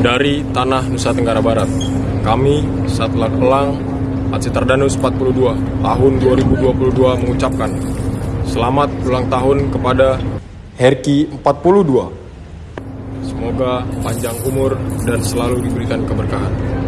dari tanah Nusa Tenggara Barat. Kami, Satlat Pelang, Aceh Tardanus 42, tahun 2022 mengucapkan selamat ulang tahun kepada Herki 42. Semoga panjang umur dan selalu diberikan keberkahan.